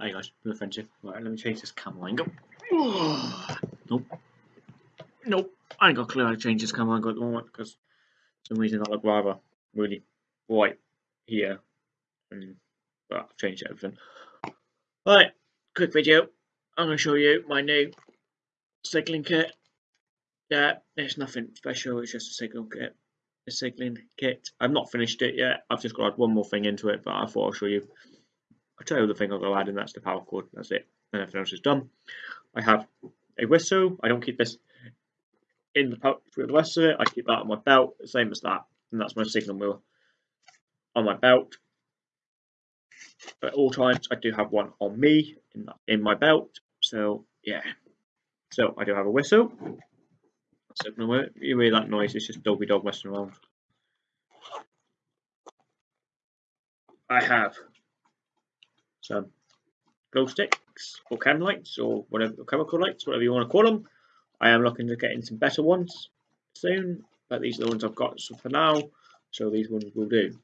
Hey guys, no offensive. Right, let me change this camera angle. nope. Nope. I ain't got a clue how to change this camera angle at the moment because for some reason I look rather really white here. And well, I've changed everything. Right, quick video. I'm going to show you my new cycling kit. Yeah, it's nothing special, it's just a cycling kit. A cycling kit. I've not finished it yet. I've just got to add one more thing into it, but I thought I'll show you I'll tell you the thing I'll go add, and that's the paracord. That's it. And everything else is done. I have a whistle. I don't keep this in the pouch with the rest of it. I keep that on my belt, same as that. And that's my signal wheel on my belt. At all times, I do have one on me in, in my belt. So, yeah. So, I do have a whistle. Signal wheel. You hear that noise, it's just Dolby Dog messing around. I have some glow sticks or candle lights or whatever or chemical lights, whatever you want to call them. I am looking to get in some better ones soon, but these are the ones I've got so for now, so these ones will do.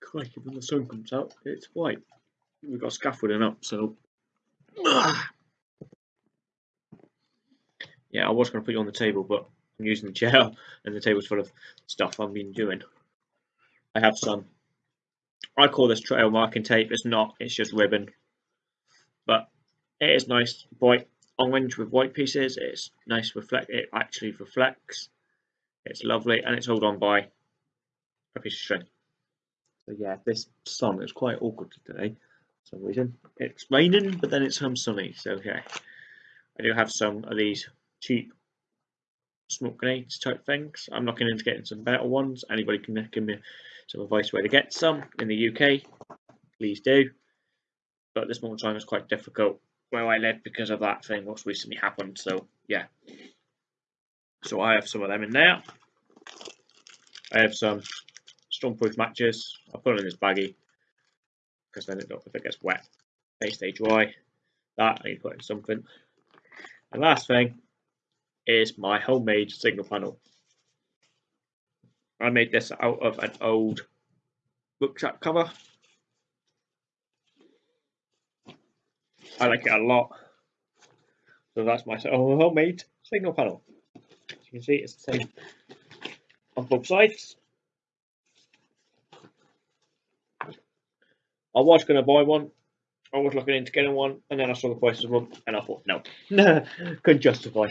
Crikey, when the sun comes out, it's white. We've got scaffolding up, so yeah, I was going to put you on the table, but I'm using the chair and the table's full of stuff I've been doing. I have some I call this trail marking tape. It's not. It's just ribbon. But it is nice white orange with white pieces. It's nice reflect. It actually reflects. It's lovely and it's held on by a piece of string. So yeah, this sun is quite awkward today for some reason. It's raining, but then it's some sunny. So yeah, I do have some of these cheap smoke grenades type things. I'm looking into getting some better ones. Anybody can give me some advice where to get some in the UK, please do. But this moment in time is quite difficult where I live because of that thing what's recently happened. So yeah. So I have some of them in there. I have some stormproof matches. I'll put it in this baggie because then it, if it gets wet, they stay dry. That I need to put in something. And last thing is my homemade signal panel. I made this out of an old bookshop cover. I like it a lot. So that's my homemade signal panel. As you can see, it's the same on both sides. I was going to buy one. I was looking into getting one, and then I saw the prices of one, and I thought, no, couldn't justify.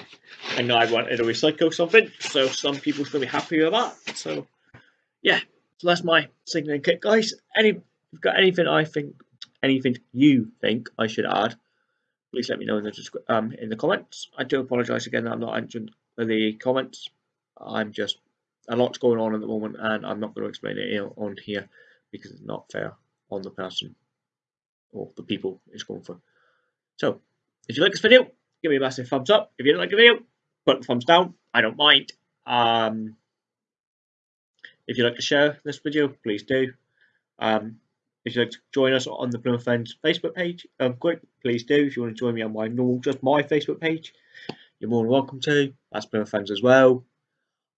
And now I wanted to recycle something, so some people's going to be happy with that. So, yeah, so that's my signaling kit, guys. Any, if you've got anything I think, anything you think I should add, please let me know in the um in the comments. I do apologise again that I'm not answering the comments. I'm just a lot's going on at the moment, and I'm not going to explain it on here because it's not fair on the person or the people it's going for. So, if you like this video, give me a massive thumbs up. If you don't like the video, put the thumbs down. I don't mind. Um, if you'd like to share this video, please do. Um, if you'd like to join us on the Plymouth Fens Facebook page, um, quick, please do. If you want to join me on my normal, just my Facebook page, you're more than welcome to. That's Plymouth Fens as well.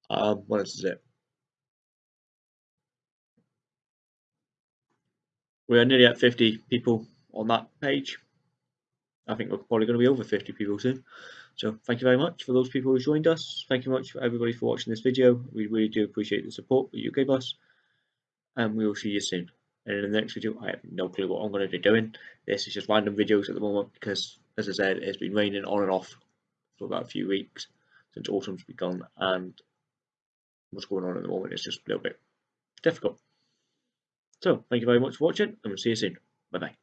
Um, what else is it? We're nearly at 50 people on that page. I think we're probably going to be over 50 people soon. So thank you very much for those people who joined us. Thank you much for everybody for watching this video. We really do appreciate the support that you gave us. And we will see you soon. And in the next video, I have no clue what I'm going to be doing. This is just random videos at the moment because, as I said, it's been raining on and off for about a few weeks since autumn's begun. And what's going on at the moment is just a little bit difficult. So, thank you very much for watching, and we'll see you soon. Bye bye.